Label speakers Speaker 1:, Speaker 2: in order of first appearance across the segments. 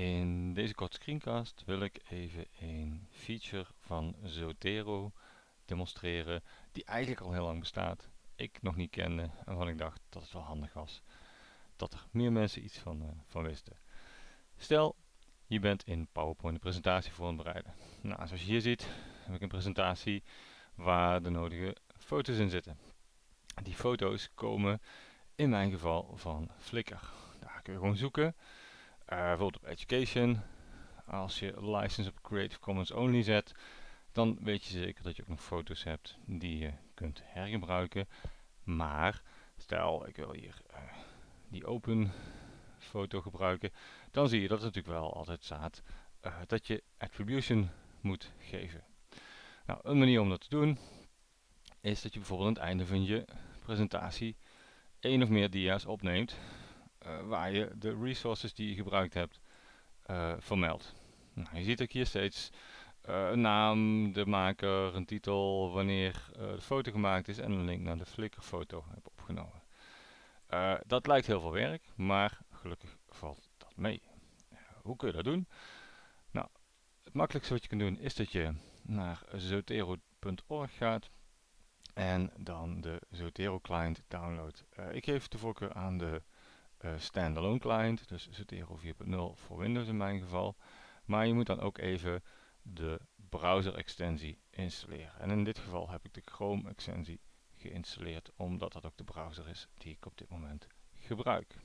Speaker 1: In deze korte screencast wil ik even een feature van Zotero demonstreren die eigenlijk al heel lang bestaat. Ik nog niet kende en waarvan ik dacht dat het wel handig was dat er meer mensen iets van, uh, van wisten. Stel, je bent in PowerPoint een presentatie voor bereiden. Nou, zoals je hier ziet heb ik een presentatie waar de nodige foto's in zitten. Die foto's komen in mijn geval van Flickr. Daar kun je gewoon zoeken bijvoorbeeld op Education. Als je license op Creative Commons Only zet, dan weet je zeker dat je ook nog foto's hebt die je kunt hergebruiken. Maar stel ik wil hier uh, die open foto gebruiken, dan zie je dat het natuurlijk wel altijd staat uh, dat je attribution moet geven. Nou, een manier om dat te doen is dat je bijvoorbeeld aan het einde van je presentatie één of meer dia's opneemt waar je de resources die je gebruikt hebt uh, vermeldt. Nou, je ziet ook hier steeds uh, een naam, de maker, een titel, wanneer de foto gemaakt is en een link naar de Flickr foto heb opgenomen. dat lijkt heel veel werk, maar gelukkig valt dat mee. hoe kun je dat doen? Nou, het makkelijkste wat je kunt doen is dat je naar zotero.org gaat en dan de Zotero client download. ik geef de voorkeur aan de uh, standalone client, dus Zotero 4.0 voor Windows in mijn geval. Maar je moet dan ook even de browser extensie installeren. En in dit geval heb ik de Chrome extensie geïnstalleerd, omdat dat ook de browser is die ik op dit moment gebruik.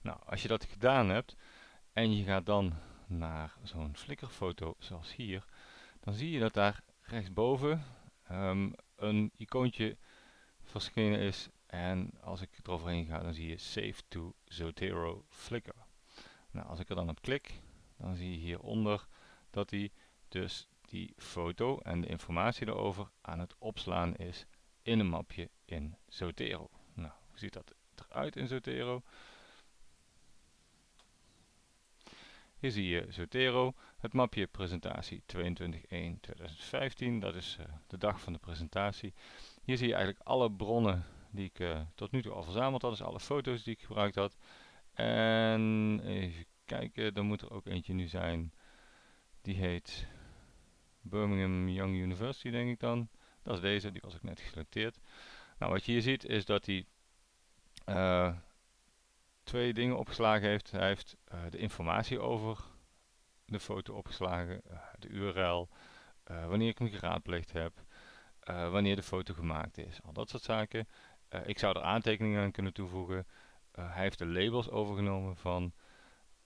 Speaker 1: Nou, als je dat gedaan hebt en je gaat dan naar zo'n flikkerfoto zoals hier, dan zie je dat daar rechtsboven um, een icoontje verschenen is en als ik eroverheen ga, dan zie je Save to Zotero Flickr. Nou, als ik er dan op klik, dan zie je hieronder dat hij dus die foto en de informatie erover aan het opslaan is in een mapje in Zotero. Nou, hoe ziet dat eruit in Zotero? Hier zie je Zotero, het mapje presentatie 22.1.2015, dat is uh, de dag van de presentatie. Hier zie je eigenlijk alle bronnen die ik uh, tot nu toe al verzameld had. Dus alle foto's die ik gebruikt had. En even kijken, dan moet er ook eentje nu zijn. Die heet Birmingham Young University denk ik dan. Dat is deze, die was ik net geselecteerd. Nou, wat je hier ziet is dat hij uh, twee dingen opgeslagen heeft. Hij heeft uh, de informatie over de foto opgeslagen, de URL, wanneer ik hem geraadpleegd heb, wanneer de foto gemaakt is, al dat soort zaken. Uh, ik zou er aantekeningen aan kunnen toevoegen. Uh, hij heeft de labels overgenomen van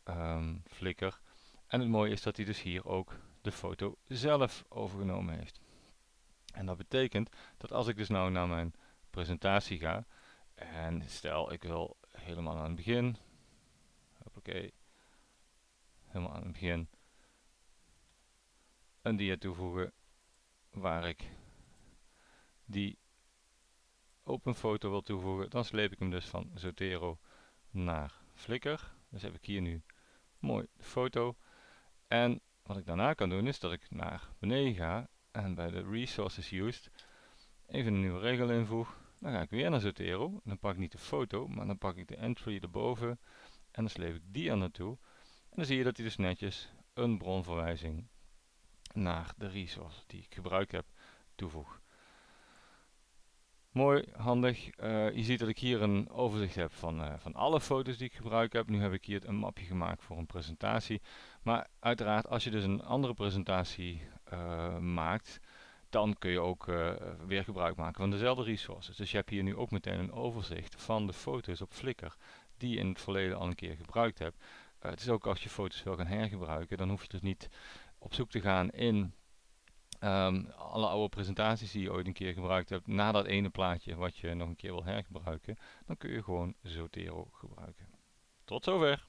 Speaker 1: um, Flickr. En het mooie is dat hij dus hier ook de foto zelf overgenomen heeft. En dat betekent dat als ik dus nou naar mijn presentatie ga. En stel ik wil helemaal aan het begin. Oké. Helemaal aan het begin. Een dia toevoegen waar ik die open foto wil toevoegen, dan sleep ik hem dus van Zotero naar Flickr. Dus heb ik hier nu mooi de foto. En wat ik daarna kan doen is dat ik naar beneden ga en bij de Resources Used even een nieuwe regel invoeg. Dan ga ik weer naar Zotero. Dan pak ik niet de foto, maar dan pak ik de entry erboven en dan sleep ik die er naartoe. En dan zie je dat hij dus netjes een bronverwijzing naar de resource die ik gebruikt heb toevoegt. Mooi, handig. Uh, je ziet dat ik hier een overzicht heb van, uh, van alle foto's die ik gebruik heb. Nu heb ik hier een mapje gemaakt voor een presentatie. Maar uiteraard, als je dus een andere presentatie uh, maakt, dan kun je ook weer gebruik maken van dezelfde resources. Dus je hebt hier nu ook meteen een overzicht van de foto's op Flickr die je in het verleden al een keer gebruikt hebt. het is ook als je foto's wil gaan hergebruiken, dan hoef je dus niet op zoek te gaan in Um, alle oude presentaties die je ooit een keer gebruikt hebt, na dat ene plaatje wat je nog een keer wil hergebruiken, dan kun je gewoon Zotero gebruiken. Tot zover!